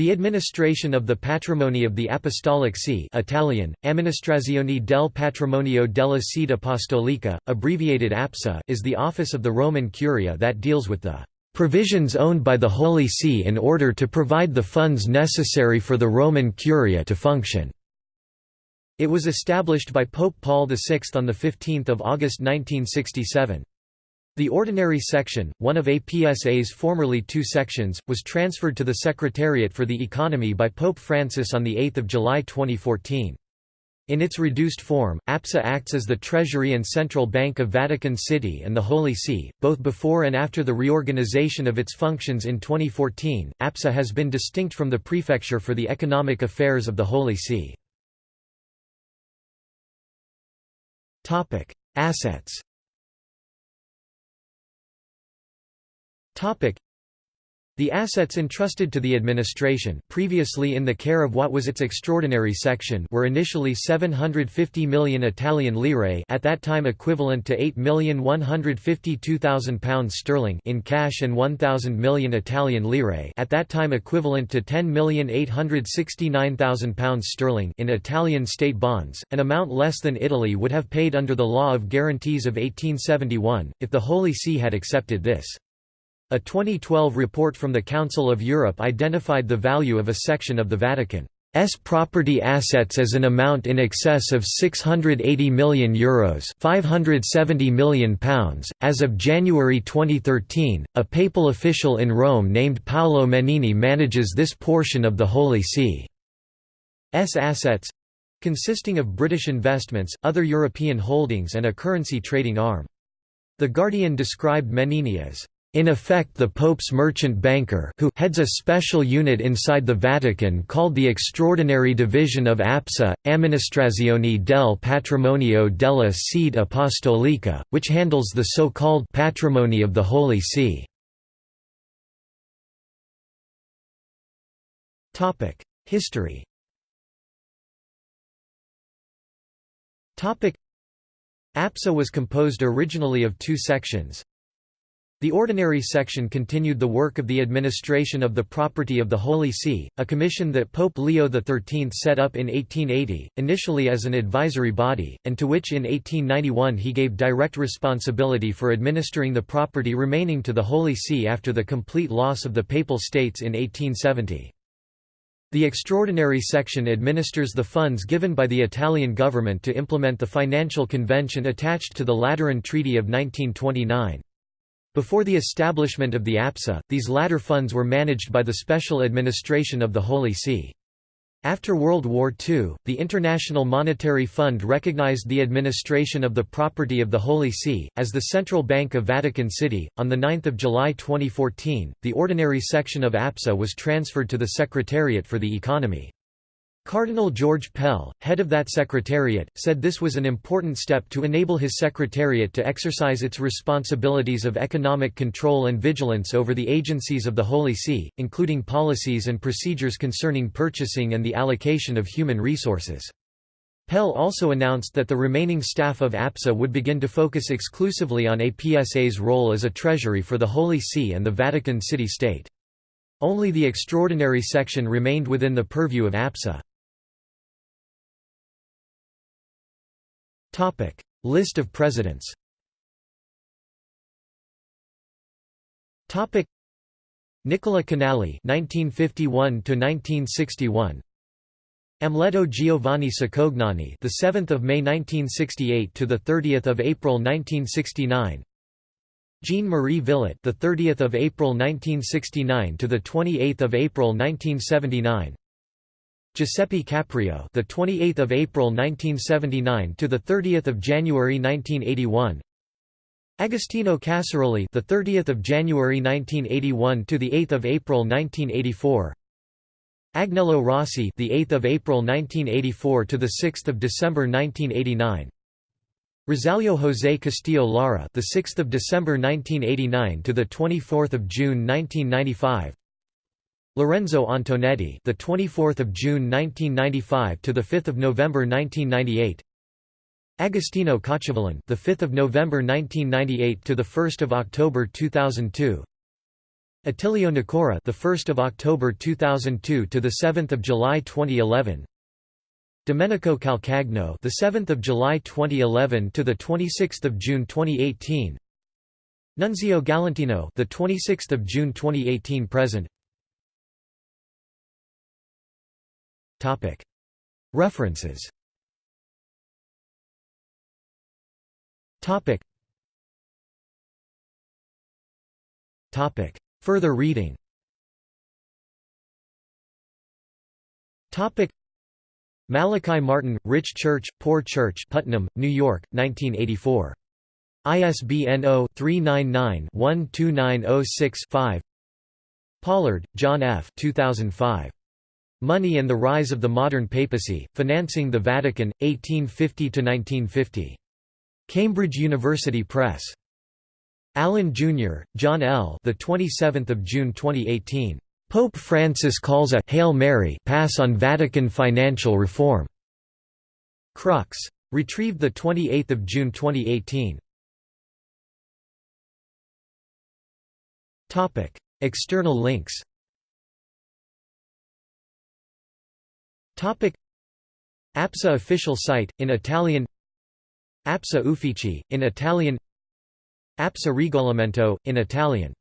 The administration of the patrimony of the Apostolic See Italian, Amministrazione del Patrimonio della Sede Apostolica, abbreviated APSA is the office of the Roman Curia that deals with the "...provisions owned by the Holy See in order to provide the funds necessary for the Roman Curia to function." It was established by Pope Paul VI on 15 August 1967. The Ordinary Section, one of APSA's formerly two sections, was transferred to the Secretariat for the Economy by Pope Francis on 8 July 2014. In its reduced form, APSA acts as the Treasury and Central Bank of Vatican City and the Holy See, both before and after the reorganization of its functions in 2014. APSA has been distinct from the Prefecture for the Economic Affairs of the Holy See. Topic: Assets The assets entrusted to the administration previously in the care of what was its extraordinary section were initially 750 million Italian lire at that time equivalent to 8,152,000 pounds sterling in cash and 1,000 million Italian lire at that time equivalent to 10,869,000 pounds sterling in Italian state bonds, an amount less than Italy would have paid under the Law of Guarantees of 1871, if the Holy See had accepted this. A 2012 report from the Council of Europe identified the value of a section of the Vatican's property assets as an amount in excess of €680 million Euros £570 million pounds. .As of January 2013, a papal official in Rome named Paolo Mennini manages this portion of the Holy See's assets—consisting of British investments, other European holdings and a currency trading arm. The Guardian described Mennini as in effect the Pope's merchant banker who heads a special unit inside the Vatican called the Extraordinary Division of APSA, Amministrazione del Patrimonio della Sede Apostolica, which handles the so-called patrimony of the Holy See. History APSA was composed originally of two sections, the Ordinary Section continued the work of the administration of the property of the Holy See, a commission that Pope Leo XIII set up in 1880, initially as an advisory body, and to which in 1891 he gave direct responsibility for administering the property remaining to the Holy See after the complete loss of the Papal States in 1870. The Extraordinary Section administers the funds given by the Italian government to implement the financial convention attached to the Lateran Treaty of 1929. Before the establishment of the APSA, these latter funds were managed by the Special Administration of the Holy See. After World War II, the International Monetary Fund recognized the administration of the property of the Holy See, as the Central Bank of Vatican City. On 9 July 2014, the ordinary section of APSA was transferred to the Secretariat for the Economy. Cardinal George Pell, head of that secretariat, said this was an important step to enable his secretariat to exercise its responsibilities of economic control and vigilance over the agencies of the Holy See, including policies and procedures concerning purchasing and the allocation of human resources. Pell also announced that the remaining staff of APSA would begin to focus exclusively on APSA's role as a treasury for the Holy See and the Vatican City-State. Only the extraordinary section remained within the purview of APSA. Topic: List of presidents. Topic: Nicola Canali (1951 to 1961). Amleto Giovanni Cicognani, the 7th of May 1968 to the 30th of April 1969. Jean Marie Villot, the 30th of April 1969 to the 28th of April 1979. Giuseppe Caprio, the 28th of April 1979 to the 30th of January 1981. Agostino Casaroli, the 30th of January 1981 to the 8th of April 1984. Agnello Rossi, the 8th of April 1984 to the 6th of December 1989. Rosalio José Castillo Lara, the 6th of December 1989 to the 24th of June 1995. Lorenzo Antonetti, the 24th of June 1995 to the 5th of November 1998. Agostino Cacciavillan, the 5th of November 1998 to the 1st of October 2002. Attilio Nicora, the 1st of October 2002 to the 7th of July 2011. Domenico Calcagno, the 7th of July 2011 to the 26th of June 2018. Nunzio Galantino, the 26th of June 2018 present. References. Further reading Malachi Martin, Rich Church, Poor Church Putnam, New York, 1984. ISBN 0-399-12906-5 Pollard, John F. 2005. Money and the Rise of the Modern Papacy, Financing the Vatican, 1850–1950. Cambridge University Press. Allen, Jr., John L. The 27th of June 2018. Pope Francis calls a Hail Mary pass on Vatican financial reform. Crux. Retrieved the 28th of June 2018. Topic: External links. APSA official site in Italian. APSA Uffici in Italian. APSA Regolamento, in Italian